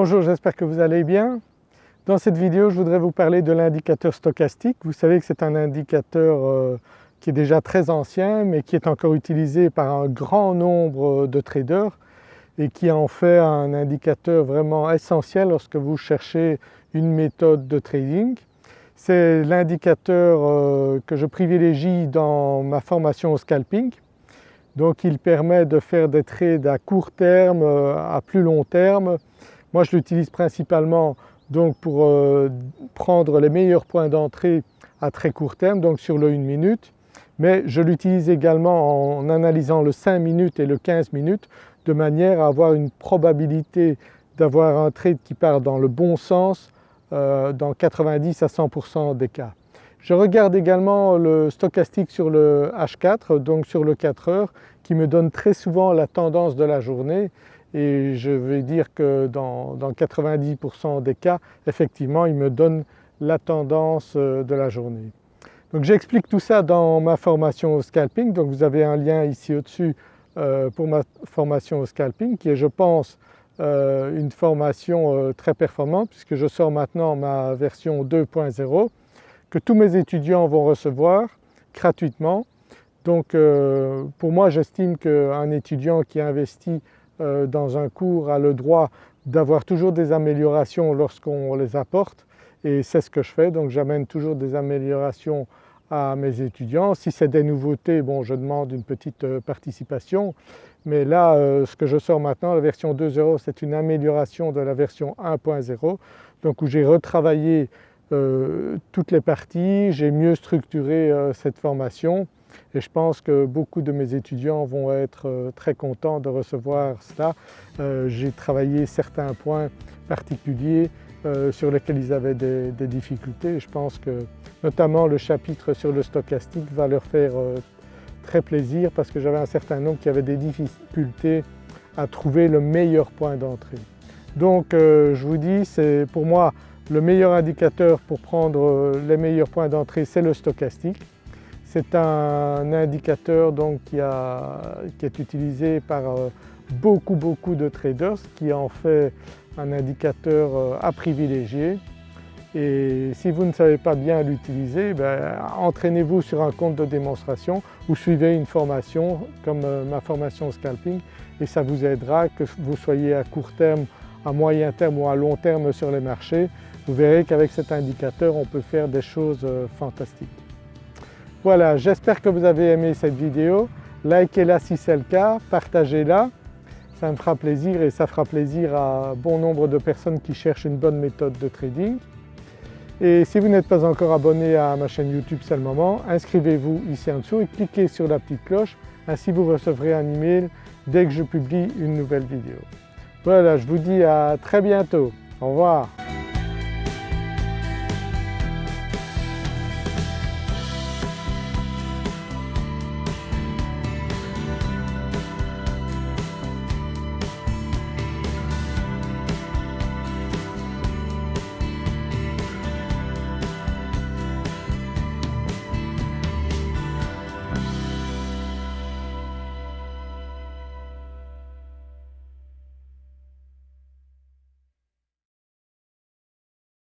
Bonjour, j'espère que vous allez bien. Dans cette vidéo, je voudrais vous parler de l'indicateur stochastique. Vous savez que c'est un indicateur euh, qui est déjà très ancien mais qui est encore utilisé par un grand nombre de traders et qui en fait un indicateur vraiment essentiel lorsque vous cherchez une méthode de trading. C'est l'indicateur euh, que je privilégie dans ma formation au scalping. Donc il permet de faire des trades à court terme, euh, à plus long terme. Moi je l'utilise principalement donc pour euh, prendre les meilleurs points d'entrée à très court terme, donc sur le 1 minute, mais je l'utilise également en analysant le 5 minutes et le 15 minutes de manière à avoir une probabilité d'avoir un trade qui part dans le bon sens euh, dans 90 à 100% des cas. Je regarde également le stochastique sur le H4, donc sur le 4 heures, qui me donne très souvent la tendance de la journée. Et je vais dire que dans, 90% des cas, effectivement, il me donne la tendance euh, de la journée. Donc j'explique tout ça dans ma formation au scalping, donc vous avez un lien ici au-dessus euh, pour ma formation au scalping qui est je pense euh, une formation très performante puisque je sors maintenant ma version 2.0 que tous mes étudiants vont recevoir gratuitement. Donc pour moi j'estime qu'un étudiant qui investit euh, dans un cours a le droit d'avoir toujours des améliorations lorsqu'on les apporte et c'est ce que je fais donc j'amène toujours des améliorations à mes étudiants. Si c'est des nouveautés, bon je demande une petite euh, participation mais là euh, ce que je sors maintenant, la version 2.0 c'est une amélioration de la version 1.0 donc où j'ai retravaillé toutes les parties, j'ai mieux structuré cette formation et je pense que beaucoup de mes étudiants vont être euh, très contents de recevoir cela. Euh, j'ai travaillé certains points particuliers euh, sur lesquels ils avaient des, difficultés et je pense que notamment le chapitre sur le stochastique va leur faire très plaisir parce que j'avais un certain nombre qui avaient des difficultés à trouver le meilleur point d'entrée. Donc je vous dis, c'est pour moi le meilleur indicateur pour prendre les meilleurs points d'entrée, c'est le stochastique. C'est un indicateur donc qui, est utilisé par euh, beaucoup beaucoup de traders qui en fait un indicateur euh, à privilégier et si vous ne savez pas bien l'utiliser, ben, entraînez-vous sur un compte de démonstration ou suivez une formation comme euh, ma formation scalping et ça vous aidera que vous soyez à court terme, à moyen terme ou à long terme sur les marchés. Vous verrez qu'avec cet indicateur on peut faire des choses fantastiques. Voilà, j'espère que vous avez aimé cette vidéo. Likez-la si c'est le cas, partagez-la, ça me fera plaisir et ça fera plaisir à bon nombre de personnes qui cherchent une bonne méthode de trading. Et si vous n'êtes pas encore abonné à ma chaîne YouTube, c'est le moment, inscrivez-vous ici en dessous et cliquez sur la petite cloche, ainsi vous recevrez un email dès que je publie une nouvelle vidéo. Voilà, je vous dis à très bientôt. Au revoir.